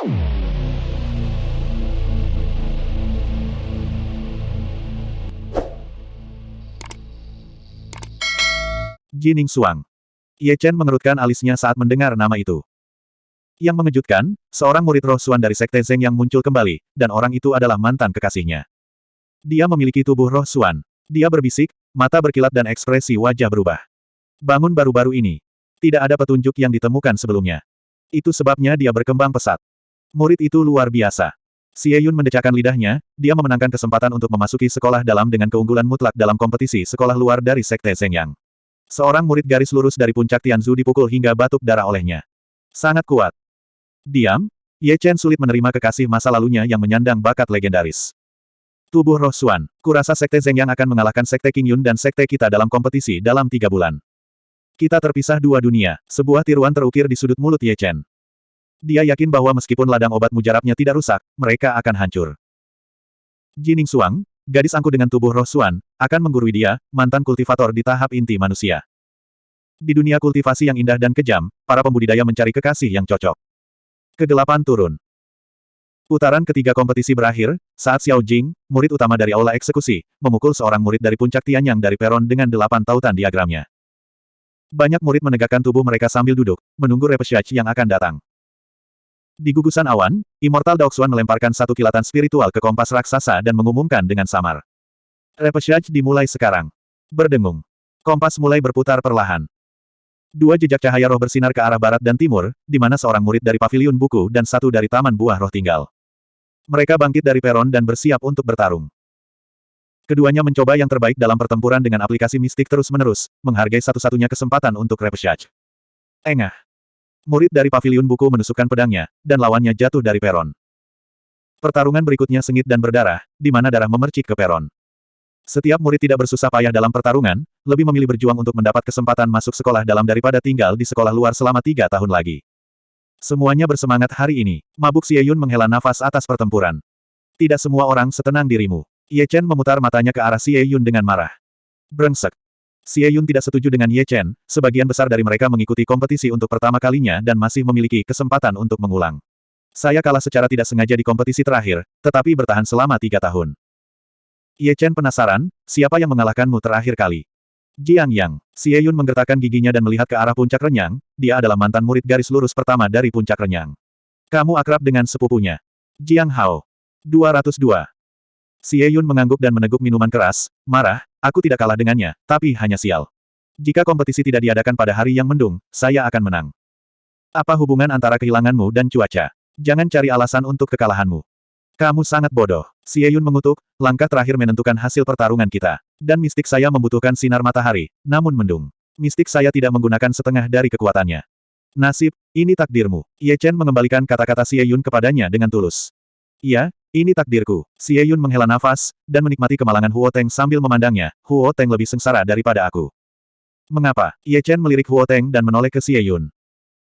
Jining Suang. Ye Chen mengerutkan alisnya saat mendengar nama itu. Yang mengejutkan, seorang murid roh Suan dari Sekte Zeng yang muncul kembali, dan orang itu adalah mantan kekasihnya. Dia memiliki tubuh roh Suan. Dia berbisik, mata berkilat dan ekspresi wajah berubah. Bangun baru-baru ini. Tidak ada petunjuk yang ditemukan sebelumnya. Itu sebabnya dia berkembang pesat. Murid itu luar biasa. Xie Yun mendecakkan lidahnya, dia memenangkan kesempatan untuk memasuki sekolah dalam dengan keunggulan mutlak dalam kompetisi sekolah luar dari Sekte Zeng Yang. Seorang murid garis lurus dari puncak Tianzu dipukul hingga batuk darah olehnya. Sangat kuat. Diam, Ye Chen sulit menerima kekasih masa lalunya yang menyandang bakat legendaris. Tubuh Roh Xuan, kurasa Sekte Zeng Yang akan mengalahkan Sekte King Yun dan Sekte kita dalam kompetisi dalam tiga bulan. Kita terpisah dua dunia, sebuah tiruan terukir di sudut mulut Ye Chen. Dia yakin bahwa meskipun ladang obat mujarabnya tidak rusak, mereka akan hancur. Jining Suang, gadis angku dengan tubuh roh Suan, akan menggurui dia, mantan kultivator di tahap inti manusia. Di dunia kultivasi yang indah dan kejam, para pembudidaya mencari kekasih yang cocok. Kegelapan turun. Putaran ketiga kompetisi berakhir, saat Xiao Jing, murid utama dari Aula Eksekusi, memukul seorang murid dari puncak Tianyang dari peron dengan delapan tautan diagramnya. Banyak murid menegakkan tubuh mereka sambil duduk, menunggu repesiage yang akan datang. Di gugusan awan, Immortal Daoxuan melemparkan satu kilatan spiritual ke kompas raksasa dan mengumumkan dengan samar. Repesiage dimulai sekarang. Berdengung. Kompas mulai berputar perlahan. Dua jejak cahaya roh bersinar ke arah barat dan timur, di mana seorang murid dari pavilion buku dan satu dari taman buah roh tinggal. Mereka bangkit dari peron dan bersiap untuk bertarung. Keduanya mencoba yang terbaik dalam pertempuran dengan aplikasi mistik terus-menerus, menghargai satu-satunya kesempatan untuk repesiage. Engah. Murid dari pavilion buku menusukkan pedangnya, dan lawannya jatuh dari peron. Pertarungan berikutnya sengit dan berdarah, di mana darah memercik ke peron. Setiap murid tidak bersusah payah dalam pertarungan, lebih memilih berjuang untuk mendapat kesempatan masuk sekolah dalam daripada tinggal di sekolah luar selama tiga tahun lagi. Semuanya bersemangat hari ini. Mabuk Xie Yun menghela nafas atas pertempuran. Tidak semua orang setenang dirimu. Ye Chen memutar matanya ke arah Xie Yun dengan marah. Brengsek. Xie Yun tidak setuju dengan Ye Chen, sebagian besar dari mereka mengikuti kompetisi untuk pertama kalinya dan masih memiliki kesempatan untuk mengulang. Saya kalah secara tidak sengaja di kompetisi terakhir, tetapi bertahan selama tiga tahun. Ye Chen penasaran, siapa yang mengalahkanmu terakhir kali? Jiang Yang. Xie Yun menggertakkan giginya dan melihat ke arah puncak renyang, dia adalah mantan murid garis lurus pertama dari puncak renyang. Kamu akrab dengan sepupunya. Jiang Hao. 202. Xie Yun mengangguk dan meneguk minuman keras, marah, Aku tidak kalah dengannya, tapi hanya sial. Jika kompetisi tidak diadakan pada hari yang mendung, saya akan menang. Apa hubungan antara kehilanganmu dan cuaca? Jangan cari alasan untuk kekalahanmu. Kamu sangat bodoh. Xie Yun mengutuk, langkah terakhir menentukan hasil pertarungan kita. Dan mistik saya membutuhkan sinar matahari, namun mendung. Mistik saya tidak menggunakan setengah dari kekuatannya. Nasib, ini takdirmu. Ye Chen mengembalikan kata-kata Xie Yun kepadanya dengan tulus. Iya, ini takdirku. Xie Yun menghela nafas, dan menikmati kemalangan Huo Teng sambil memandangnya, Huo Teng lebih sengsara daripada aku. Mengapa? Ye Chen melirik Huo Teng dan menoleh ke Xie Yun.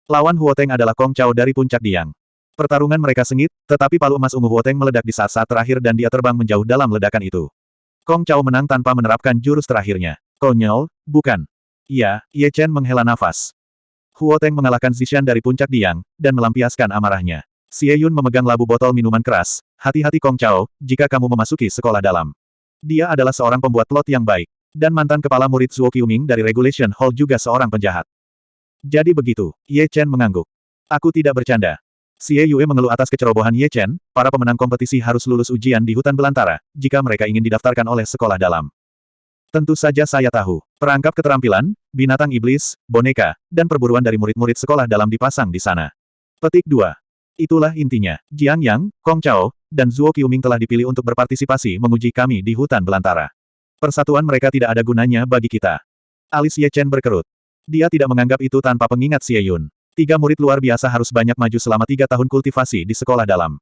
Lawan Huo Teng adalah Kong Chao dari puncak Diang. Pertarungan mereka sengit, tetapi palu emas ungu Huo Teng meledak di saat-saat terakhir dan dia terbang menjauh dalam ledakan itu. Kong Chao menang tanpa menerapkan jurus terakhirnya. Konyol, bukan. Iya, Ye Chen menghela nafas. Huo Teng mengalahkan Zishan dari puncak Diang, dan melampiaskan amarahnya. Xie Yun memegang labu botol minuman keras. Hati-hati Kong Chao, jika kamu memasuki sekolah dalam. Dia adalah seorang pembuat plot yang baik. Dan mantan kepala murid Zuo Qiuming dari Regulation Hall juga seorang penjahat. Jadi begitu, Ye Chen mengangguk. Aku tidak bercanda. Xie Yue mengeluh atas kecerobohan Ye Chen, para pemenang kompetisi harus lulus ujian di hutan belantara, jika mereka ingin didaftarkan oleh sekolah dalam. Tentu saja saya tahu. Perangkap keterampilan, binatang iblis, boneka, dan perburuan dari murid-murid sekolah dalam dipasang di sana. Petik 2. Itulah intinya. Jiang Yang, Kong Chao, dan Zuo Qiuming telah dipilih untuk berpartisipasi menguji kami di hutan belantara. Persatuan mereka tidak ada gunanya bagi kita. Alis Ye Chen berkerut. Dia tidak menganggap itu tanpa pengingat Xie Yun. Tiga murid luar biasa harus banyak maju selama tiga tahun kultivasi di sekolah dalam.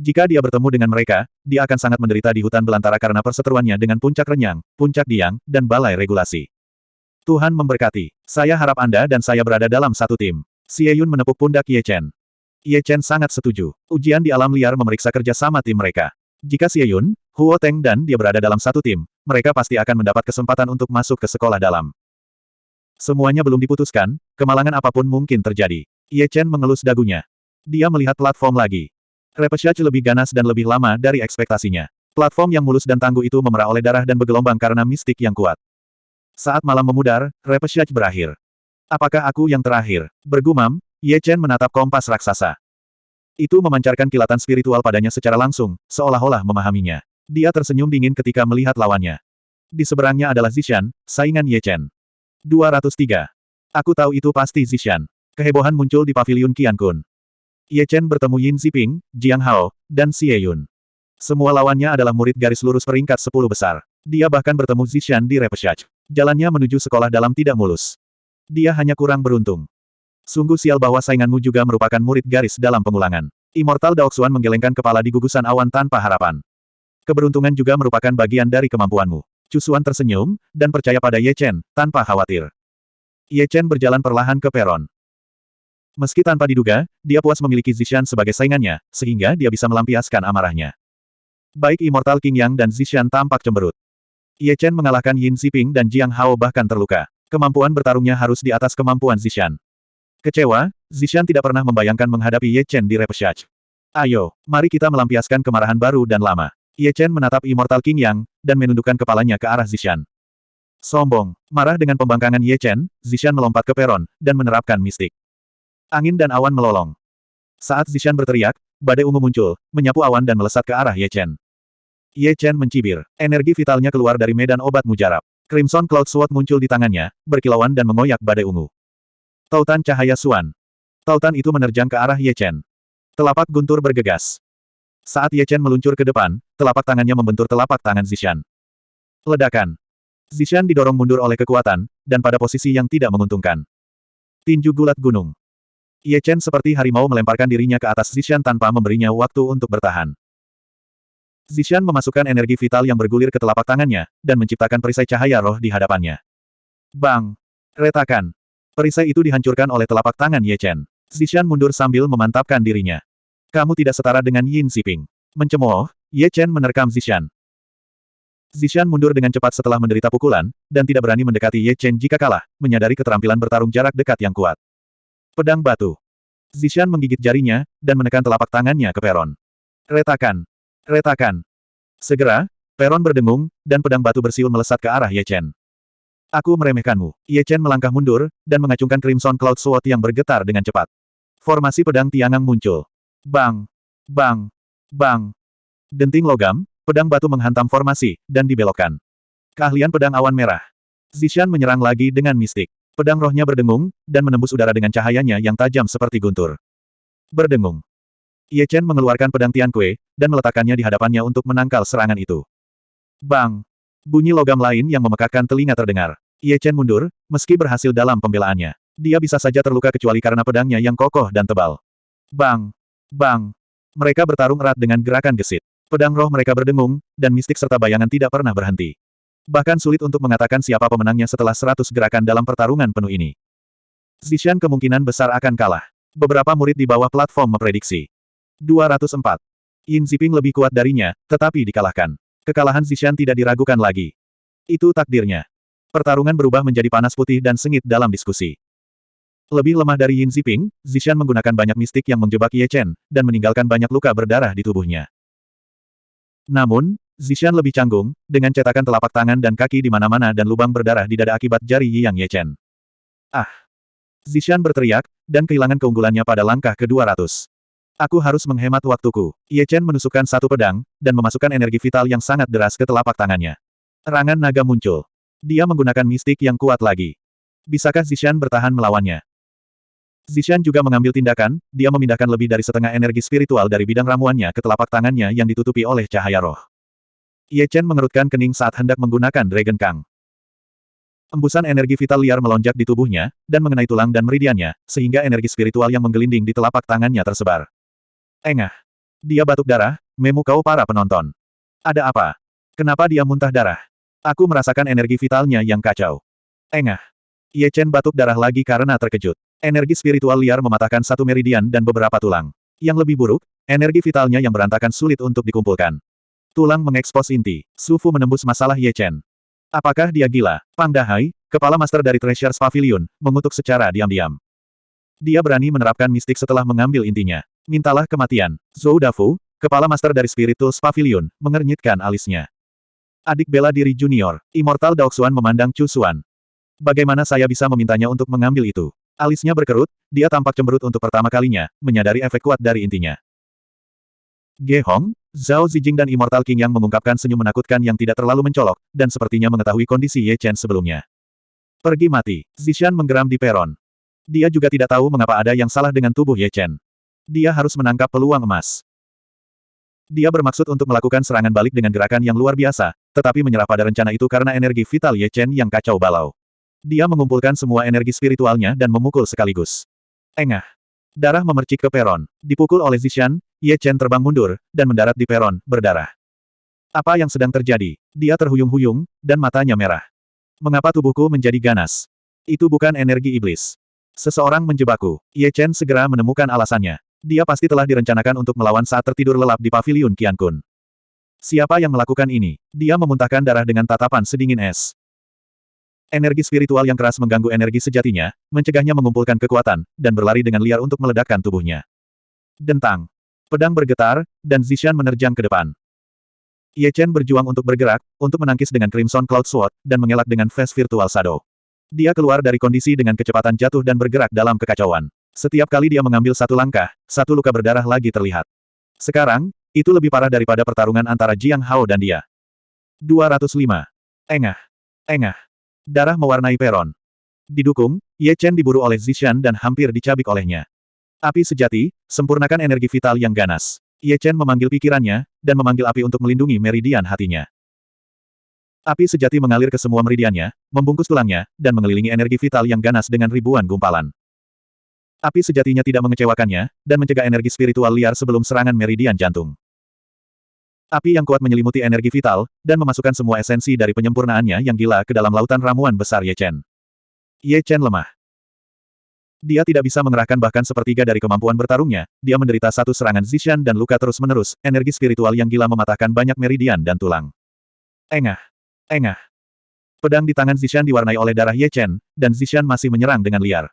Jika dia bertemu dengan mereka, dia akan sangat menderita di hutan belantara karena perseteruannya dengan puncak renyang, puncak diang, dan balai regulasi. Tuhan memberkati. Saya harap Anda dan saya berada dalam satu tim. Xie Yun menepuk pundak Ye Chen. Ye Chen sangat setuju. Ujian di alam liar memeriksa kerja sama tim mereka. Jika Xie Yun, Huo Teng dan dia berada dalam satu tim, mereka pasti akan mendapat kesempatan untuk masuk ke sekolah dalam. Semuanya belum diputuskan, kemalangan apa pun mungkin terjadi. Ye Chen mengelus dagunya. Dia melihat platform lagi. Repechage lebih ganas dan lebih lama dari ekspektasinya. Platform yang mulus dan tangguh itu memerah oleh darah dan bergelombang karena mistik yang kuat. Saat malam memudar, Repechage berakhir. Apakah aku yang terakhir? Bergumam, Ye Chen menatap kompas raksasa. Itu memancarkan kilatan spiritual padanya secara langsung, seolah-olah memahaminya. Dia tersenyum dingin ketika melihat lawannya. Di seberangnya adalah Zishan, saingan Ye Chen. 203. Aku tahu itu pasti Zishan. Kehebohan muncul di pavilion Qian Kun. Ye Chen bertemu Yin Ziping, Jiang Hao, dan Xie Yun. Semua lawannya adalah murid garis lurus peringkat 10 besar. Dia bahkan bertemu Zishan di Repechage. Jalannya menuju sekolah dalam tidak mulus. Dia hanya kurang beruntung. Sungguh sial bahwa sainganmu juga merupakan murid garis dalam pengulangan. Immortal Daoxuan menggelengkan kepala di gugusan awan tanpa harapan. Keberuntungan juga merupakan bagian dari kemampuanmu. Cusuan tersenyum, dan percaya pada Ye Chen, tanpa khawatir. Ye Chen berjalan perlahan ke peron. Meski tanpa diduga, dia puas memiliki Zishan sebagai saingannya, sehingga dia bisa melampiaskan amarahnya. Baik Immortal King Yang dan Zishan tampak cemberut. Ye Chen mengalahkan Yin Ziping dan Jiang Hao bahkan terluka. Kemampuan bertarungnya harus di atas kemampuan Zishan. Kecewa, Zishan tidak pernah membayangkan menghadapi Ye Chen di repechage. Ayo, mari kita melampiaskan kemarahan baru dan lama. Ye Chen menatap Immortal King Yang, dan menundukkan kepalanya ke arah Zishan. Sombong, marah dengan pembangkangan Ye Chen, Zishan melompat ke peron, dan menerapkan mistik. Angin dan awan melolong. Saat Zishan berteriak, badai ungu muncul, menyapu awan dan melesat ke arah Ye Chen. Ye Chen mencibir. Energi vitalnya keluar dari medan obat mujarab. Crimson Cloud Sword muncul di tangannya, berkilauan dan mengoyak badai ungu. Tautan cahaya Suan. Tautan itu menerjang ke arah Ye Chen. Telapak guntur bergegas. Saat Ye Chen meluncur ke depan, telapak tangannya membentur telapak tangan Zishan. Ledakan. Zishan didorong mundur oleh kekuatan, dan pada posisi yang tidak menguntungkan. Tinju gulat gunung. Ye Chen seperti harimau melemparkan dirinya ke atas Zishan tanpa memberinya waktu untuk bertahan. Zishan memasukkan energi vital yang bergulir ke telapak tangannya, dan menciptakan perisai cahaya roh di hadapannya. Bang! Retakan! Perisai itu dihancurkan oleh telapak tangan Ye Chen. Zishan mundur sambil memantapkan dirinya. Kamu tidak setara dengan Yin Xiping. Mencemooh, Ye Chen menerkam Zishan. Zishan mundur dengan cepat setelah menderita pukulan, dan tidak berani mendekati Ye Chen jika kalah, menyadari keterampilan bertarung jarak dekat yang kuat. Pedang batu. Zishan menggigit jarinya, dan menekan telapak tangannya ke peron. Retakan. Retakan. Segera, peron berdengung, dan pedang batu bersiul melesat ke arah Ye Chen. Aku meremehkanmu. Ye Chen melangkah mundur, dan mengacungkan Crimson Cloud Sword yang bergetar dengan cepat. Formasi pedang tiangang muncul. Bang! Bang! Bang! Denting logam, pedang batu menghantam formasi, dan dibelokkan. Keahlian pedang awan merah. Zishan menyerang lagi dengan mistik. Pedang rohnya berdengung, dan menembus udara dengan cahayanya yang tajam seperti guntur. Berdengung. Ye Chen mengeluarkan pedang Tian Kue, dan meletakkannya di hadapannya untuk menangkal serangan itu. Bang! Bunyi logam lain yang memekakkan telinga terdengar. Ye Chen mundur, meski berhasil dalam pembelaannya. Dia bisa saja terluka kecuali karena pedangnya yang kokoh dan tebal. Bang! Bang! Mereka bertarung erat dengan gerakan gesit. Pedang roh mereka berdengung, dan mistik serta bayangan tidak pernah berhenti. Bahkan sulit untuk mengatakan siapa pemenangnya setelah seratus gerakan dalam pertarungan penuh ini. Zishan kemungkinan besar akan kalah. Beberapa murid di bawah platform memprediksi. 204. Yin Ziping lebih kuat darinya, tetapi dikalahkan. Kekalahan Zishan tidak diragukan lagi. Itu takdirnya. Pertarungan berubah menjadi panas putih dan sengit dalam diskusi. Lebih lemah dari Yin Ziping, Zishan menggunakan banyak mistik yang menjebak Ye Chen, dan meninggalkan banyak luka berdarah di tubuhnya. Namun, Zishan lebih canggung, dengan cetakan telapak tangan dan kaki di mana-mana dan lubang berdarah di dada akibat jari Yang Ye Chen. Ah! Zishan berteriak, dan kehilangan keunggulannya pada langkah ke-200. Aku harus menghemat waktuku. Ye Chen menusukkan satu pedang, dan memasukkan energi vital yang sangat deras ke telapak tangannya. Rangan naga muncul. Dia menggunakan mistik yang kuat lagi. Bisakah Zishan bertahan melawannya? Zishan juga mengambil tindakan, dia memindahkan lebih dari setengah energi spiritual dari bidang ramuannya ke telapak tangannya yang ditutupi oleh cahaya roh. Ye Chen mengerutkan kening saat hendak menggunakan Dragon Kang. Embusan energi vital liar melonjak di tubuhnya, dan mengenai tulang dan meridiannya, sehingga energi spiritual yang menggelinding di telapak tangannya tersebar. Engah. Dia batuk darah, memukau para penonton. Ada apa? Kenapa dia muntah darah? Aku merasakan energi vitalnya yang kacau. Engah. Ye Chen batuk darah lagi karena terkejut. Energi spiritual liar mematahkan satu meridian dan beberapa tulang. Yang lebih buruk, energi vitalnya yang berantakan sulit untuk dikumpulkan. Tulang mengekspos inti. Sufu menembus masalah Ye Chen. Apakah dia gila? Pang Dahai, kepala master dari Treasures Pavilion, mengutuk secara diam-diam. Dia berani menerapkan mistik setelah mengambil intinya. Mintalah kematian. Zhou Dafu, kepala master dari Spirit Tools Pavilion, mengernyitkan alisnya. Adik bela diri junior, Immortal Daoxuan memandang Chu Xuan. Bagaimana saya bisa memintanya untuk mengambil itu? Alisnya berkerut, dia tampak cemberut untuk pertama kalinya, menyadari efek kuat dari intinya. Ge Hong, Zhao Zijing dan Immortal King yang mengungkapkan senyum menakutkan yang tidak terlalu mencolok, dan sepertinya mengetahui kondisi Ye Chen sebelumnya. Pergi mati. Zishan menggeram di peron. Dia juga tidak tahu mengapa ada yang salah dengan tubuh Ye Chen. Dia harus menangkap peluang emas. Dia bermaksud untuk melakukan serangan balik dengan gerakan yang luar biasa, tetapi menyerah pada rencana itu karena energi vital Ye Chen yang kacau balau. Dia mengumpulkan semua energi spiritualnya dan memukul sekaligus. Engah. Darah memercik ke peron. Dipukul oleh Zishan, Ye Chen terbang mundur, dan mendarat di peron, berdarah. Apa yang sedang terjadi? Dia terhuyung-huyung, dan matanya merah. Mengapa tubuhku menjadi ganas? Itu bukan energi iblis. Seseorang menjebakku. Ye Chen segera menemukan alasannya. Dia pasti telah direncanakan untuk melawan saat tertidur lelap di pavilion Qian Kun. Siapa yang melakukan ini? Dia memuntahkan darah dengan tatapan sedingin es. Energi spiritual yang keras mengganggu energi sejatinya, mencegahnya mengumpulkan kekuatan, dan berlari dengan liar untuk meledakkan tubuhnya. Dentang. Pedang bergetar, dan Zishan menerjang ke depan. Ye Chen berjuang untuk bergerak, untuk menangkis dengan Crimson Cloud Sword, dan mengelak dengan Face Virtual Shadow. Dia keluar dari kondisi dengan kecepatan jatuh dan bergerak dalam kekacauan. Setiap kali dia mengambil satu langkah, satu luka berdarah lagi terlihat. Sekarang, itu lebih parah daripada pertarungan antara Jiang Hao dan dia. 205. Engah. Engah. Darah mewarnai peron. Didukung, Ye Chen diburu oleh Zishan dan hampir dicabik olehnya. Api sejati, sempurnakan energi vital yang ganas. Ye Chen memanggil pikirannya, dan memanggil api untuk melindungi meridian hatinya. Api sejati mengalir ke semua meridiannya, membungkus tulangnya, dan mengelilingi energi vital yang ganas dengan ribuan gumpalan. Api sejatinya tidak mengecewakannya, dan mencegah energi spiritual liar sebelum serangan meridian jantung. Api yang kuat menyelimuti energi vital, dan memasukkan semua esensi dari penyempurnaannya yang gila ke dalam lautan ramuan besar Ye Chen. Ye Chen lemah. Dia tidak bisa mengerahkan bahkan sepertiga dari kemampuan bertarungnya, dia menderita satu serangan Zishan dan luka terus-menerus, energi spiritual yang gila mematahkan banyak meridian dan tulang. Engah. Engah. Pedang di tangan Zishan diwarnai oleh darah Ye Chen, dan Zishan masih menyerang dengan liar.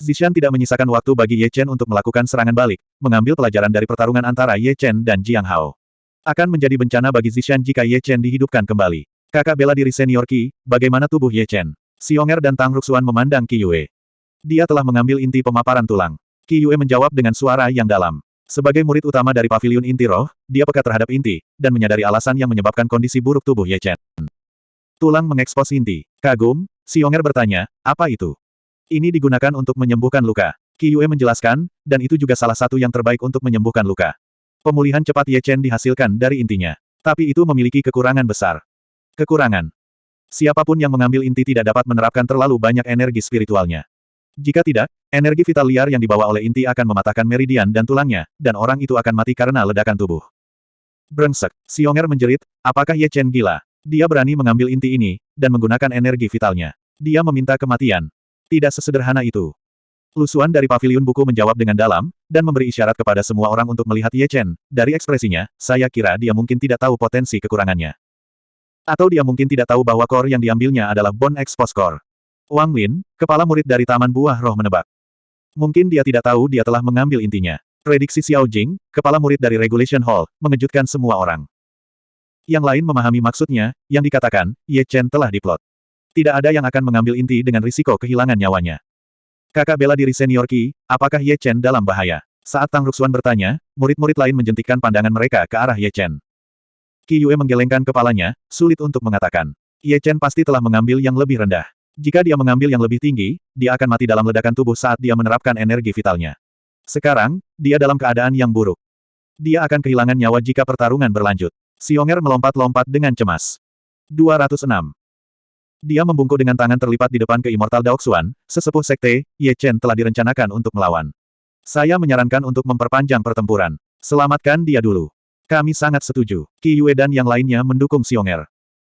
Zishan tidak menyisakan waktu bagi Ye Chen untuk melakukan serangan balik, mengambil pelajaran dari pertarungan antara Ye Chen dan Jiang Hao. Akan menjadi bencana bagi Zishan jika Ye Chen dihidupkan kembali. Kakak bela diri senior Qi, bagaimana tubuh Ye Chen? Xionger dan Tang Ruxuan memandang Qi Yue. Dia telah mengambil inti pemaparan tulang. Qi Yue menjawab dengan suara yang dalam. Sebagai murid utama dari pavilion inti roh, dia peka terhadap inti, dan menyadari alasan yang menyebabkan kondisi buruk tubuh Ye Chen. Tulang mengekspos inti. Kagum, Xionger bertanya, apa itu? Ini digunakan untuk menyembuhkan luka. Qi Yue menjelaskan, dan itu juga salah satu yang terbaik untuk menyembuhkan luka. Pemulihan cepat Ye Chen dihasilkan dari intinya. Tapi itu memiliki kekurangan besar. Kekurangan. Siapa pun yang mengambil inti tidak dapat menerapkan terlalu banyak energi spiritualnya. Jika tidak, energi vital liar yang dibawa oleh inti akan mematahkan meridian dan tulangnya, dan orang itu akan mati karena ledakan tubuh. Brengsek, Xionger menjerit, apakah Ye Chen gila? Dia berani mengambil inti ini, dan menggunakan energi vitalnya. Dia meminta kematian. Tidak sesederhana itu. Lusuan dari pavilion buku menjawab dengan dalam, dan memberi isyarat kepada semua orang untuk melihat Ye Chen. Dari ekspresinya, saya kira dia mungkin tidak tahu potensi kekurangannya. Atau dia mungkin tidak tahu bahwa core yang diambilnya adalah Bone Expose Core. Wang Lin, kepala murid dari Taman Buah Roh menebak. Mungkin dia tidak tahu dia telah mengambil intinya. Prediksi Xiao Jing, kepala murid dari Regulation Hall, mengejutkan semua orang. Yang lain memahami maksudnya, yang dikatakan, Ye Chen telah diplot. Tidak ada yang akan mengambil inti dengan risiko kehilangan nyawanya. Kakak bela diri senior Qi, apakah Ye Chen dalam bahaya? Saat Tang Ruxuan bertanya, murid-murid lain menjentikkan pandangan mereka ke arah Ye Chen. Qi Yue menggelengkan kepalanya, sulit untuk mengatakan. Ye Chen pasti telah mengambil yang lebih rendah. Jika dia mengambil yang lebih tinggi, dia akan mati dalam ledakan tubuh saat dia menerapkan energi vitalnya. Sekarang, dia dalam keadaan yang buruk. Dia akan kehilangan nyawa jika pertarungan berlanjut. Xionger melompat-lompat dengan cemas. 206. Dia membungkuk dengan tangan terlipat di depan ke Immortal Daoxuan, sesepuh sekte, Ye Chen telah direncanakan untuk melawan. Saya menyarankan untuk memperpanjang pertempuran. Selamatkan dia dulu. Kami sangat setuju. Qi Yue dan yang lainnya mendukung Xionger.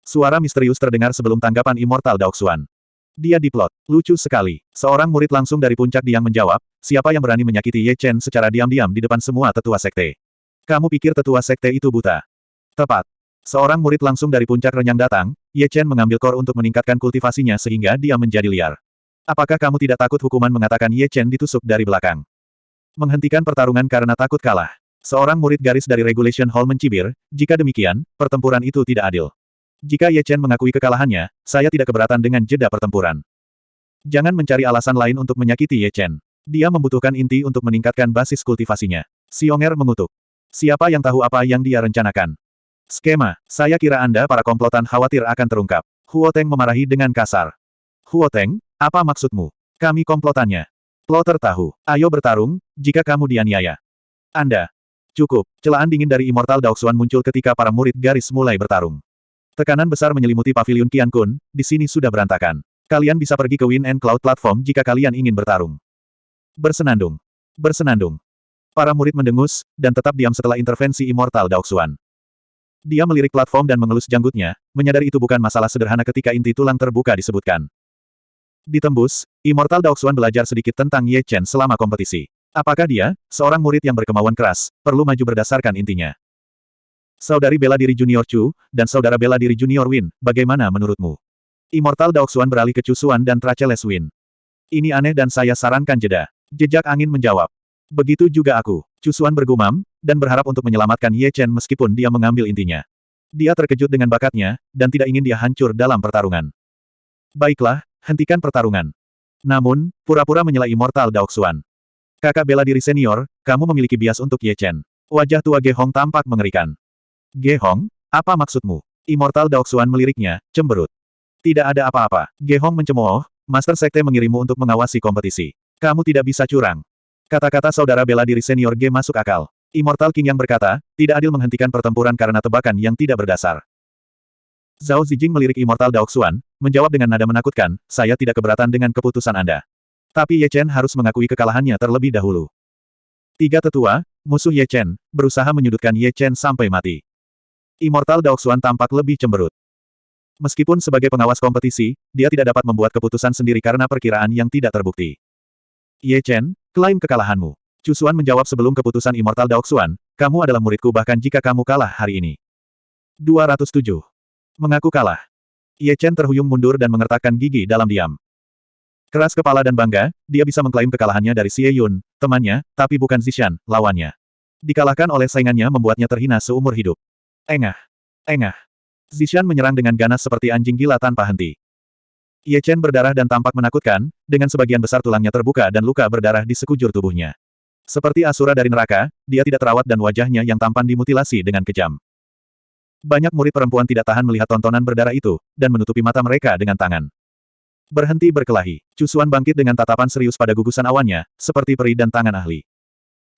Suara misterius terdengar sebelum tanggapan Immortal Daoxuan. Dia diplot. Lucu sekali. Seorang murid langsung dari puncak Diang menjawab, siapa yang berani menyakiti Ye Chen secara diam-diam di depan semua tetua sekte? Kamu pikir tetua sekte itu buta? Tepat. Seorang murid langsung dari puncak renyang datang, Ye Chen mengambil kor untuk meningkatkan kultivasinya sehingga dia menjadi liar. Apakah kamu tidak takut hukuman mengatakan Ye Chen ditusuk dari belakang? Menghentikan pertarungan karena takut kalah. Seorang murid garis dari Regulation Hall mencibir, jika demikian, pertempuran itu tidak adil. Jika Ye Chen mengakui kekalahannya, saya tidak keberatan dengan jeda pertempuran. Jangan mencari alasan lain untuk menyakiti Ye Chen. Dia membutuhkan inti untuk meningkatkan basis kultivasinya. Xionger mengutuk. Siapa yang tahu apa yang dia rencanakan? Skema, saya kira Anda para komplotan khawatir akan terungkap. Huo Teng memarahi dengan kasar. Huo Teng, apa maksudmu? Kami komplotannya. Plotter tahu. Ayo bertarung, jika kamu dianiaya. Anda, Cukup, celaan dingin dari Immortal Daoxuan muncul ketika para murid garis mulai bertarung. Tekanan besar menyelimuti pavilion Qian Kun, di sini sudah berantakan. Kalian bisa pergi ke Wind and Cloud Platform jika kalian ingin bertarung. Bersenandung. Bersenandung. Para murid mendengus, dan tetap diam setelah intervensi Immortal Daoxuan. Dia melirik platform dan mengelus janggutnya, menyadari itu bukan masalah sederhana ketika inti tulang terbuka disebutkan. Ditembus, Immortal Daoxuan belajar sedikit tentang Ye Chen selama kompetisi. Apakah dia, seorang murid yang berkemauan keras, perlu maju berdasarkan intinya? Saudari bela diri Junior Chu, dan saudara bela diri Junior Win, bagaimana menurutmu? Immortal Daoxuan beralih ke Chu Xuan dan Tracheles Win. Ini aneh dan saya sarankan jeda. Jejak angin menjawab. Begitu juga aku. Chu Xuan bergumam, dan berharap untuk menyelamatkan Ye Chen meskipun dia mengambil intinya. Dia terkejut dengan bakatnya, dan tidak ingin dia hancur dalam pertarungan. Baiklah, hentikan pertarungan. Namun, pura-pura menyela Immortal Daoxuan. Kakak bela diri senior, kamu memiliki bias untuk Ye Chen. Wajah tua Ge Hong tampak mengerikan. Ge Hong, apa maksudmu? Immortal Daoxuan meliriknya, cemberut. Tidak ada apa-apa. Ge Hong mencemooh, Master Sekte mengirimmu untuk mengawasi kompetisi. Kamu tidak bisa curang. Kata-kata saudara bela diri senior Ge masuk akal. Immortal King yang berkata, tidak adil menghentikan pertempuran karena tebakan yang tidak berdasar. Zhao Zijing melirik Immortal Daoxuan, menjawab dengan nada menakutkan, saya tidak keberatan dengan keputusan Anda. Tapi Ye Chen harus mengakui kekalahannya terlebih dahulu. Tiga tetua, musuh Ye Chen, berusaha menyudutkan Ye Chen sampai mati. Immortal Daoxuan tampak lebih cemberut. Meskipun sebagai pengawas kompetisi, dia tidak dapat membuat keputusan sendiri karena perkiraan yang tidak terbukti. Ye Chen, klaim kekalahanmu. Cusuan menjawab sebelum keputusan Immortal Daoxuan, kamu adalah muridku bahkan jika kamu kalah hari ini. 207. Mengaku kalah. Ye Chen terhuyung mundur dan mengertakkan gigi dalam diam. Keras kepala dan bangga, dia bisa mengklaim kekalahannya dari Xie Yun, temannya, tapi bukan Zishan, lawannya. Dikalahkan oleh saingannya membuatnya terhina seumur hidup. Engah. Engah. Zishan menyerang dengan ganas seperti anjing gila tanpa henti. Ye Chen berdarah dan tampak menakutkan, dengan sebagian besar tulangnya terbuka dan luka berdarah di sekujur tubuhnya. Seperti asura dari neraka, dia tidak terawat dan wajahnya yang tampan dimutilasi dengan kejam. Banyak murid perempuan tidak tahan melihat tontonan berdarah itu, dan menutupi mata mereka dengan tangan. Berhenti berkelahi. Cusuan bangkit dengan tatapan serius pada gugusan awannya, seperti peri dan tangan ahli.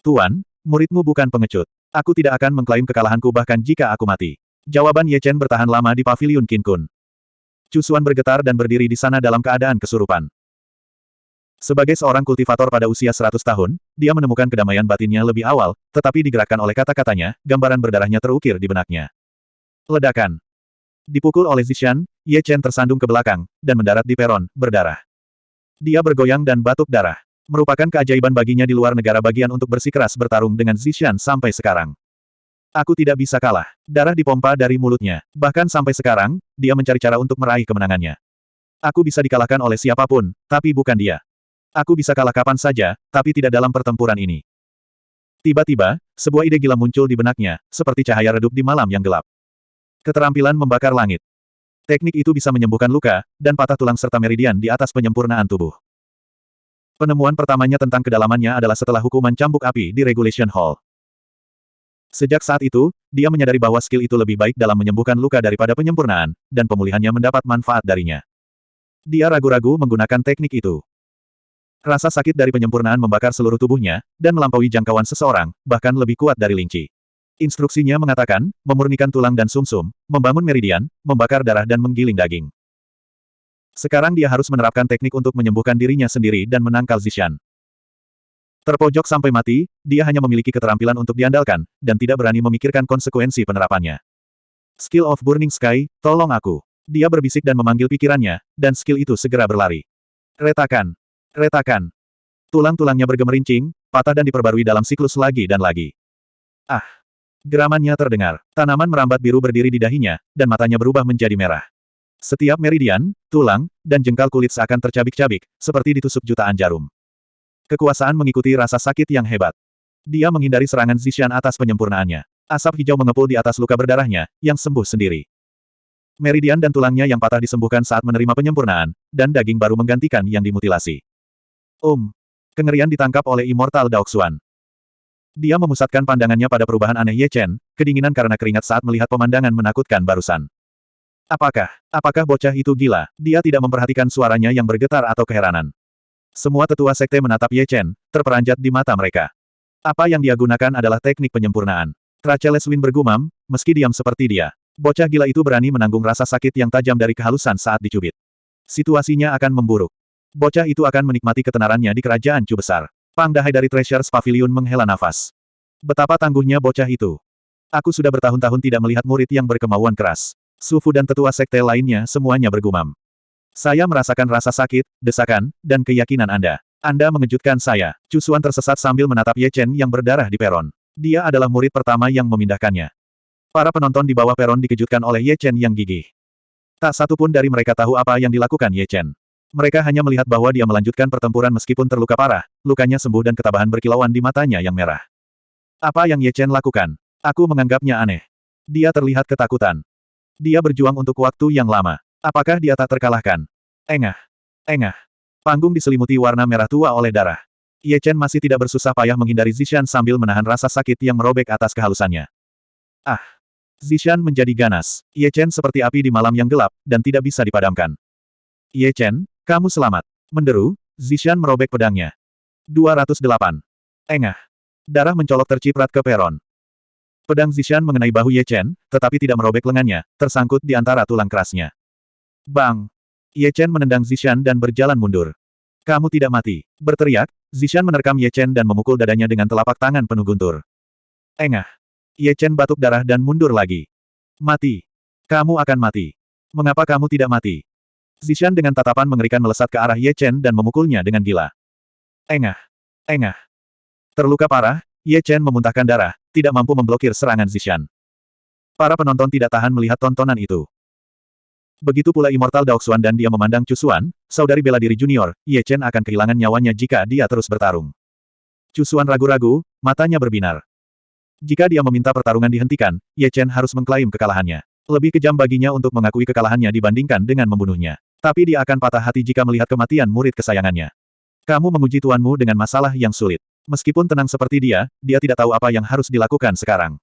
Tuan, muridmu bukan pengecut. Aku tidak akan mengklaim kekalahanku bahkan jika aku mati. Jawaban Ye Chen bertahan lama di pavilion Qin Kun. Cusuan bergetar dan berdiri di sana dalam keadaan kesurupan. Sebagai seorang kultivator pada usia 100 tahun, dia menemukan kedamaian batinnya lebih awal, tetapi digerakkan oleh kata-katanya, gambaran berdarahnya terukir di benaknya. Ledakan. Dipukul oleh Zishan, Ye Chen tersandung ke belakang, dan mendarat di peron, berdarah. Dia bergoyang dan batuk darah. Merupakan keajaiban baginya di luar negara bagian untuk bersikeras bertarung dengan Zishan sampai sekarang. Aku tidak bisa kalah. Darah dipompa dari mulutnya. Bahkan sampai sekarang, dia mencari cara untuk meraih kemenangannya. Aku bisa dikalahkan oleh siapa pun, tapi bukan dia. Aku bisa kalah kapan saja, tapi tidak dalam pertempuran ini. Tiba-tiba, sebuah ide gila muncul di benaknya, seperti cahaya redup di malam yang gelap. Keterampilan membakar langit. Teknik itu bisa menyembuhkan luka, dan patah tulang serta meridian di atas penyempurnaan tubuh. Penemuan pertamanya tentang kedalamannya adalah setelah hukuman cambuk api di Regulation Hall. Sejak saat itu, dia menyadari bahwa skill itu lebih baik dalam menyembuhkan luka daripada penyempurnaan, dan pemulihannya mendapat manfaat darinya. Dia ragu-ragu menggunakan teknik itu. Rasa sakit dari penyempurnaan membakar seluruh tubuhnya, dan melampaui jangkauan seseorang, bahkan lebih kuat dari linci. Instruksinya mengatakan, memurnikan tulang dan sumsum, -sum, membangun meridian, membakar darah dan menggiling daging. Sekarang dia harus menerapkan teknik untuk menyembuhkan dirinya sendiri dan menangkal Zishan. Terpojok sampai mati, dia hanya memiliki keterampilan untuk diandalkan, dan tidak berani memikirkan konsekuensi penerapannya. Skill of Burning Sky, tolong aku. Dia berbisik dan memanggil pikirannya, dan skill itu segera berlari. Retakan. Retakan. Tulang-tulangnya bergemerincing, patah dan diperbarui dalam siklus lagi dan lagi. Ah! Geramannya terdengar. Tanaman merambat biru berdiri di dahinya, dan matanya berubah menjadi merah. Setiap meridian, tulang, dan jengkal kulit seakan tercabik-cabik, seperti ditusuk jutaan jarum. Kekuasaan mengikuti rasa sakit yang hebat. Dia menghindari serangan Zishan atas penyempurnaannya. Asap hijau mengepul di atas luka berdarahnya, yang sembuh sendiri. Meridian dan tulangnya yang patah disembuhkan saat menerima penyempurnaan, dan daging baru menggantikan yang dimutilasi. Um. Kengerian ditangkap oleh Immortal Daoxuan. Dia memusatkan pandangannya pada perubahan aneh Ye Chen, kedinginan karena keringat saat melihat pemandangan menakutkan barusan. Apakah, apakah bocah itu gila? Dia tidak memperhatikan suaranya yang bergetar atau keheranan. Semua tetua sekte menatap Ye Chen, terperanjat di mata mereka. Apa yang dia gunakan adalah teknik penyempurnaan. Tracheles Win bergumam, meski diam seperti dia. Bocah gila itu berani menanggung rasa sakit yang tajam dari kehalusan saat dicubit. Situasinya akan memburuk. Bocah itu akan menikmati ketenarannya di kerajaan Cu Besar. Pang Dahai dari Treasures Pavilion menghela nafas. Betapa tangguhnya bocah itu. Aku sudah bertahun-tahun tidak melihat murid yang berkemauan keras. Sufu dan tetua sekte lainnya semuanya bergumam. Saya merasakan rasa sakit, desakan, dan keyakinan Anda. Anda mengejutkan saya. Cusuan tersesat sambil menatap Ye Chen yang berdarah di peron. Dia adalah murid pertama yang memindahkannya. Para penonton di bawah peron dikejutkan oleh Ye Chen yang gigih. Tak satu pun dari mereka tahu apa yang dilakukan Ye Chen. Mereka hanya melihat bahwa dia melanjutkan pertempuran meskipun terluka parah, lukanya sembuh dan ketabahan berkilauan di matanya yang merah. Apa yang Ye Chen lakukan? Aku menganggapnya aneh. Dia terlihat ketakutan. Dia berjuang untuk waktu yang lama. Apakah dia tak terkalahkan? Engah. Engah. Panggung diselimuti warna merah tua oleh darah. Ye Chen masih tidak bersusah payah menghindari Zishan sambil menahan rasa sakit yang merobek atas kehalusannya. Ah! Zishan menjadi ganas. Ye Chen seperti api di malam yang gelap, dan tidak bisa dipadamkan. Ye Chen, kamu selamat. Menderu, Zishan merobek pedangnya. 208. Engah. Darah mencolok terciprat ke peron. Pedang Zishan mengenai bahu Ye Chen, tetapi tidak merobek lengannya, tersangkut di antara tulang kerasnya. Bang! Ye Chen menendang Zishan dan berjalan mundur. Kamu tidak mati. Berteriak, Zishan menerkam Ye Chen dan memukul dadanya dengan telapak tangan penuh guntur. Engah. Ye Chen batuk darah dan mundur lagi. Mati. Kamu akan mati. Mengapa kamu tidak mati? Zishan dengan tatapan mengerikan melesat ke arah Ye Chen dan memukulnya dengan gila. Engah. Engah. Terluka parah, Ye Chen memuntahkan darah, tidak mampu memblokir serangan Zishan. Para penonton tidak tahan melihat tontonan itu. Begitu pula Immortal Daoxuan dan dia memandang Cusuan, saudari bela diri junior, Ye Chen akan kehilangan nyawanya jika dia terus bertarung. Cusuan ragu-ragu, matanya berbinar. Jika dia meminta pertarungan dihentikan, Ye Chen harus mengklaim kekalahannya. Lebih kejam baginya untuk mengakui kekalahannya dibandingkan dengan membunuhnya. Tapi dia akan patah hati jika melihat kematian murid kesayangannya. Kamu menguji tuanmu dengan masalah yang sulit. Meskipun tenang seperti dia, dia tidak tahu apa yang harus dilakukan sekarang.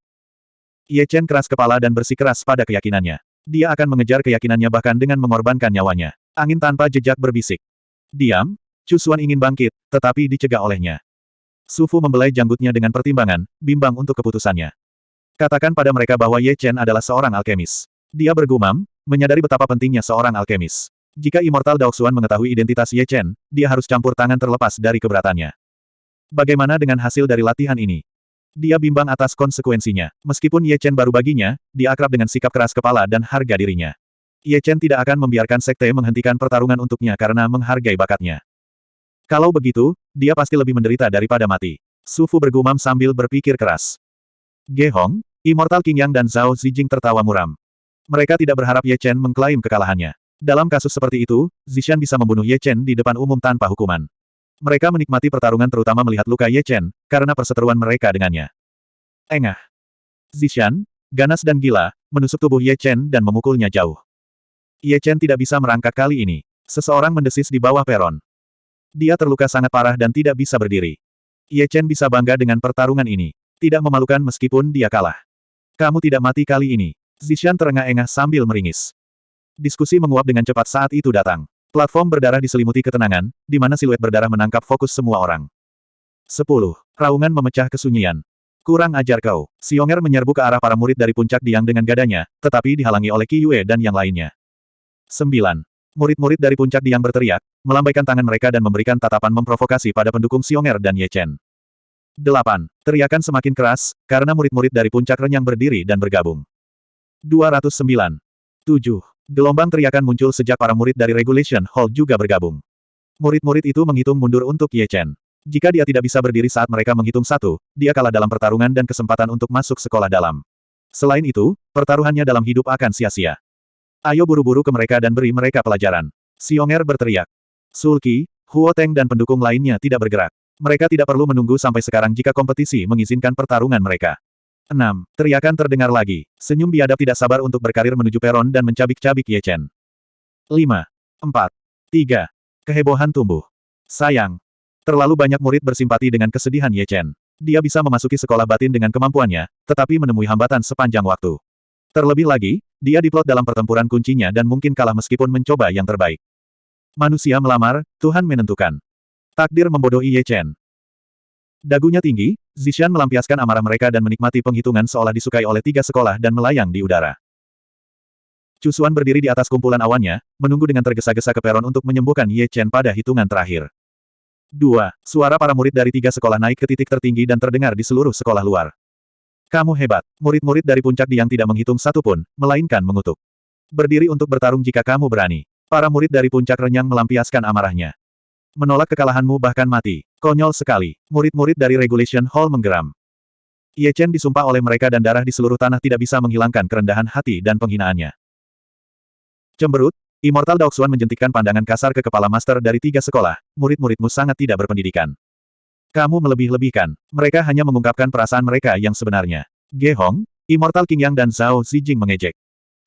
Ye Chen keras kepala dan bersikeras pada keyakinannya. Dia akan mengejar keyakinannya bahkan dengan mengorbankan nyawanya. Angin tanpa jejak berbisik. Diam, Cusuan ingin bangkit, tetapi dicegah olehnya. Sufu membelai janggutnya dengan pertimbangan, bimbang untuk keputusannya. Katakan pada mereka bahwa Ye Chen adalah seorang alkemis. Dia bergumam, menyadari betapa pentingnya seorang alkemis. Jika Immortal Daoxuan mengetahui identitas Ye Chen, dia harus campur tangan terlepas dari keberatannya. Bagaimana dengan hasil dari latihan ini? Dia bimbang atas konsekuensinya. Meskipun Ye Chen baru baginya, dia akrab dengan sikap keras kepala dan harga dirinya. Ye Chen tidak akan membiarkan sekte menghentikan pertarungan untuknya karena menghargai bakatnya. Kalau begitu, dia pasti lebih menderita daripada mati. Sufu bergumam sambil berpikir keras. Ge Hong, Immortal King Yang dan Zhao Zijing tertawa muram. Mereka tidak berharap Ye Chen mengklaim kekalahannya. Dalam kasus seperti itu, Zishan bisa membunuh Ye Chen di depan umum tanpa hukuman. Mereka menikmati pertarungan terutama melihat luka Ye Chen, karena perseteruan mereka dengannya. Engah. Zishan, ganas dan gila, menusuk tubuh Ye Chen dan memukulnya jauh. Ye Chen tidak bisa merangkak kali ini. Seseorang mendesis di bawah peron. Dia terluka sangat parah dan tidak bisa berdiri. Ye Chen bisa bangga dengan pertarungan ini. Tidak memalukan meskipun dia kalah. Kamu tidak mati kali ini. Zishan terengah-engah sambil meringis. Diskusi menguap dengan cepat saat itu datang. Platform berdarah diselimuti ketenangan, di mana siluet berdarah menangkap fokus semua orang. 10. Raungan memecah kesunyian. Kurang ajar kau. Xionger menyerbu ke arah para murid dari puncak Diang dengan gadanya, tetapi dihalangi oleh Qi Yue dan yang lainnya. 9. Murid-murid dari puncak Diang berteriak, melambaikan tangan mereka dan memberikan tatapan memprovokasi pada pendukung Xionger dan Ye Chen. 8. Teriakan semakin keras, karena murid-murid dari puncak renyang berdiri dan bergabung. 209. 7. Gelombang teriakan muncul sejak para murid dari Regulation Hall juga bergabung. Murid-murid itu menghitung mundur untuk Ye Chen. Jika dia tidak bisa berdiri saat mereka menghitung satu, dia kalah dalam pertarungan dan kesempatan untuk masuk sekolah dalam. Selain itu, pertaruhannya dalam hidup akan sia-sia. Ayo buru-buru ke mereka dan beri mereka pelajaran. Xionger berteriak. Sulki, Huo Teng dan pendukung lainnya tidak bergerak. Mereka tidak perlu menunggu sampai sekarang jika kompetisi mengizinkan pertarungan mereka. 6. Teriakan terdengar lagi. Senyum biadab tidak sabar untuk berkarir menuju peron dan mencabik-cabik Ye Chen. 5. 4. 3. Kehebohan tumbuh. Sayang. Terlalu banyak murid bersimpati dengan kesedihan Ye Chen. Dia bisa memasuki sekolah batin dengan kemampuannya, tetapi menemui hambatan sepanjang waktu. Terlebih lagi, dia diplot dalam pertempuran kuncinya dan mungkin kalah meskipun mencoba yang terbaik. Manusia melamar, Tuhan menentukan. Takdir membodohi Ye Chen. Dagunya tinggi, Zishan melampiaskan amarah mereka dan menikmati penghitungan seolah disukai oleh tiga sekolah dan melayang di udara. Cusuan berdiri di atas kumpulan awannya, menunggu dengan tergesa-gesa ke peron untuk menyembuhkan Ye Chen pada hitungan terakhir. Dua, suara para murid dari tiga sekolah naik ke titik tertinggi dan terdengar di seluruh sekolah luar. Kamu hebat. Murid-murid dari puncak Diang tidak menghitung satu pun, melainkan mengutuk. Berdiri untuk bertarung jika kamu berani. Para murid dari puncak renyang melampiaskan amarahnya. Menolak kekalahanmu bahkan mati. Konyol sekali. Murid-murid dari Regulation Hall menggeram. Ye Chen disumpah oleh mereka dan darah di seluruh tanah tidak bisa menghilangkan kerendahan hati dan penghinaannya. Cemberut, Immortal Daoxuan menjentikkan pandangan kasar ke kepala master dari tiga sekolah, murid-muridmu sangat tidak berpendidikan. Kamu melebih-lebihkan. Mereka hanya mengungkapkan perasaan mereka yang sebenarnya. Ge Hong, Immortal King Yang dan Zhao Zijing mengejek.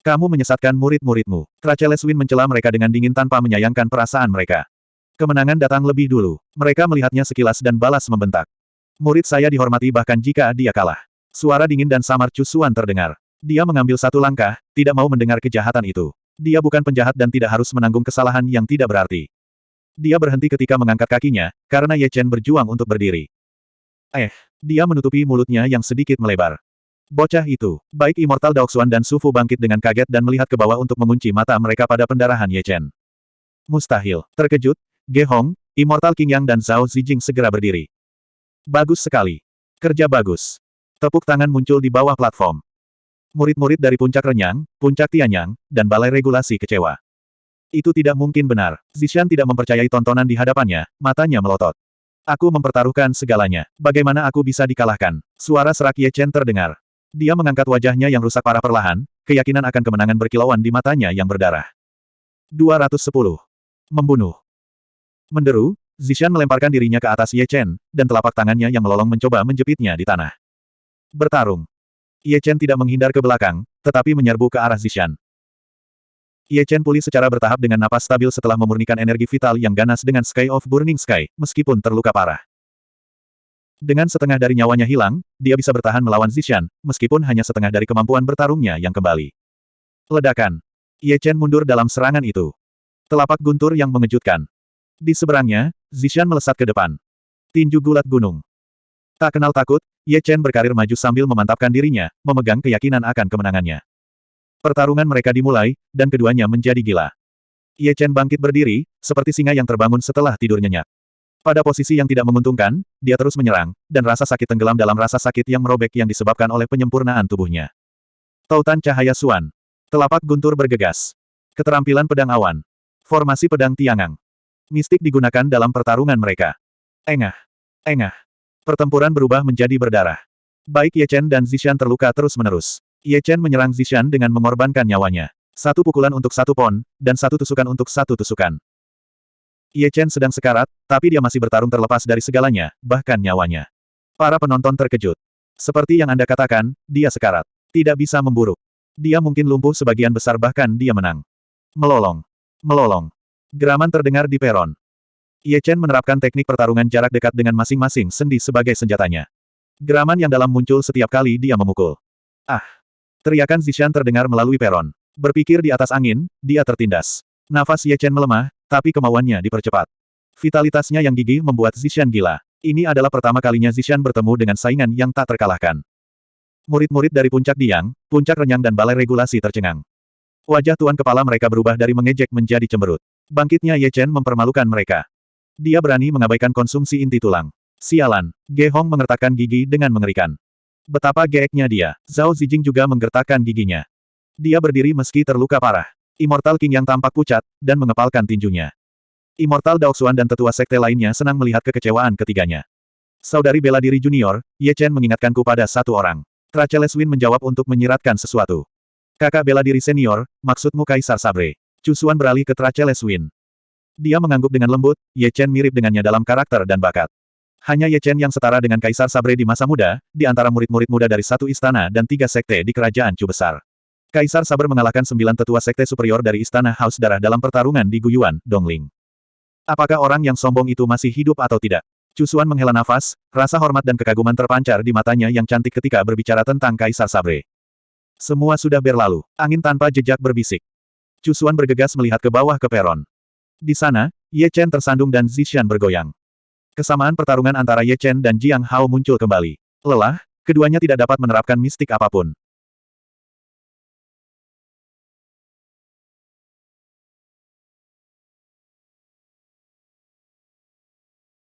Kamu menyesatkan murid-muridmu. Tracheles Win mencela mereka dengan dingin tanpa menyayangkan perasaan mereka. Kemenangan datang lebih dulu. Mereka melihatnya sekilas dan balas membentak. Murid saya dihormati bahkan jika dia kalah. Suara dingin dan samar Cusuan terdengar. Dia mengambil satu langkah, tidak mau mendengar kejahatan itu. Dia bukan penjahat dan tidak harus menanggung kesalahan yang tidak berarti. Dia berhenti ketika mengangkat kakinya, karena Ye Chen berjuang untuk berdiri. Eh, dia menutupi mulutnya yang sedikit melebar. Bocah itu, baik Immortal Daoxuan dan Sufu bangkit dengan kaget dan melihat ke bawah untuk mengunci mata mereka pada pendarahan Ye Chen. Mustahil. Terkejut, Ge Hong, Immortal King Yang dan Zhao Zijing segera berdiri. Bagus sekali. Kerja bagus. Tepuk tangan muncul di bawah platform. Murid-murid dari Puncak Renyang, Puncak Tianyang, dan Balai Regulasi kecewa. Itu tidak mungkin benar. Zishan tidak mempercayai tontonan di hadapannya, matanya melotot. Aku mempertaruhkan segalanya. Bagaimana aku bisa dikalahkan? Suara serak Ye Chen terdengar. Dia mengangkat wajahnya yang rusak parah perlahan, keyakinan akan kemenangan berkilauan di matanya yang berdarah. 210. Membunuh. Menderu, Zishan melemparkan dirinya ke atas Ye Chen, dan telapak tangannya yang melolong mencoba menjepitnya di tanah. Bertarung. Ye Chen tidak menghindar ke belakang, tetapi menyerbu ke arah Zishan. Ye Chen pulih secara bertahap dengan napas stabil setelah memurnikan energi vital yang ganas dengan Sky of Burning Sky, meskipun terluka parah. Dengan setengah dari nyawanya hilang, dia bisa bertahan melawan Zishan, meskipun hanya setengah dari kemampuan bertarungnya yang kembali. Ledakan. Ye Chen mundur dalam serangan itu. Telapak guntur yang mengejutkan. Di seberangnya, Zishan melesat ke depan. Tinju gulat gunung. Tak kenal takut, Ye Chen berkarir maju sambil memantapkan dirinya, memegang keyakinan akan kemenangannya. Pertarungan mereka dimulai, dan keduanya menjadi gila. Ye Chen bangkit berdiri, seperti singa yang terbangun setelah tidur nyenyak. Pada posisi yang tidak menguntungkan, dia terus menyerang, dan rasa sakit tenggelam dalam rasa sakit yang merobek yang disebabkan oleh penyempurnaan tubuhnya. Tautan cahaya suan. Telapak guntur bergegas. Keterampilan pedang awan. Formasi pedang tiangang. Mistik digunakan dalam pertarungan mereka. Engah. Engah. Pertempuran berubah menjadi berdarah. Baik Ye Chen dan Zishan terluka terus-menerus. Ye Chen menyerang Zishan dengan mengorbankan nyawanya. Satu pukulan untuk satu pon, dan satu tusukan untuk satu tusukan. Ye Chen sedang sekarat, tapi dia masih bertarung terlepas dari segalanya, bahkan nyawanya. Para penonton terkejut. Seperti yang Anda katakan, dia sekarat. Tidak bisa memburuk. Dia mungkin lumpuh sebagian besar bahkan dia menang. Melolong. Melolong. Geraman terdengar di peron. Ye Chen menerapkan teknik pertarungan jarak dekat dengan masing-masing sendi sebagai senjatanya. Geraman yang dalam muncul setiap kali dia memukul. Ah! Teriakan Zishan terdengar melalui peron. Berpikir di atas angin, dia tertindas. Nafas Ye Chen melemah, tapi kemauannya dipercepat. Vitalitasnya yang gigih membuat Zishan gila. Ini adalah pertama kalinya Zishan bertemu dengan saingan yang tak terkalahkan. Murid-murid dari Puncak Diang, Puncak Renyang dan Balai Regulasi tercengang. Wajah tuan kepala mereka berubah dari mengejek menjadi cemberut. Bangkitnya Ye Chen mempermalukan mereka. Dia berani mengabaikan konsumsi inti tulang. Sialan, Ge Hong mengertakkan gigi dengan mengerikan. Betapa geeknya dia, Zhao Zijing juga menggertakkan giginya. Dia berdiri meski terluka parah. Immortal King yang tampak pucat, dan mengepalkan tinjunya. Immortal Daoxuan dan tetua sekte lainnya senang melihat kekecewaan ketiganya. Saudari bela diri junior, Ye Chen mengingatkanku pada satu orang. Tracheles Win menjawab untuk menyiratkan sesuatu. Kakak bela diri senior, maksudmu Kaisar Sabre. Cusuan beralih ke Tracheles Win. Dia mengangguk dengan lembut, Ye Chen mirip dengannya dalam karakter dan bakat. Hanya Ye Chen yang setara dengan Kaisar Sabre di masa muda, di antara murid-murid muda dari satu istana dan tiga sekte di kerajaan Chu Besar. Kaisar Saber mengalahkan sembilan tetua sekte superior dari istana Haus Darah dalam pertarungan di Guyuan, Dongling. Apakah orang yang sombong itu masih hidup atau tidak? Cusuan menghela nafas, rasa hormat dan kekaguman terpancar di matanya yang cantik ketika berbicara tentang Kaisar Sabre. Semua sudah berlalu. Angin tanpa jejak berbisik. Cusuan bergegas melihat ke bawah ke peron. Di sana, Ye Chen tersandung dan Zishan bergoyang. Kesamaan pertarungan antara Ye Chen dan Jiang Hao muncul kembali. Lelah, keduanya tidak dapat menerapkan mistik apa pun.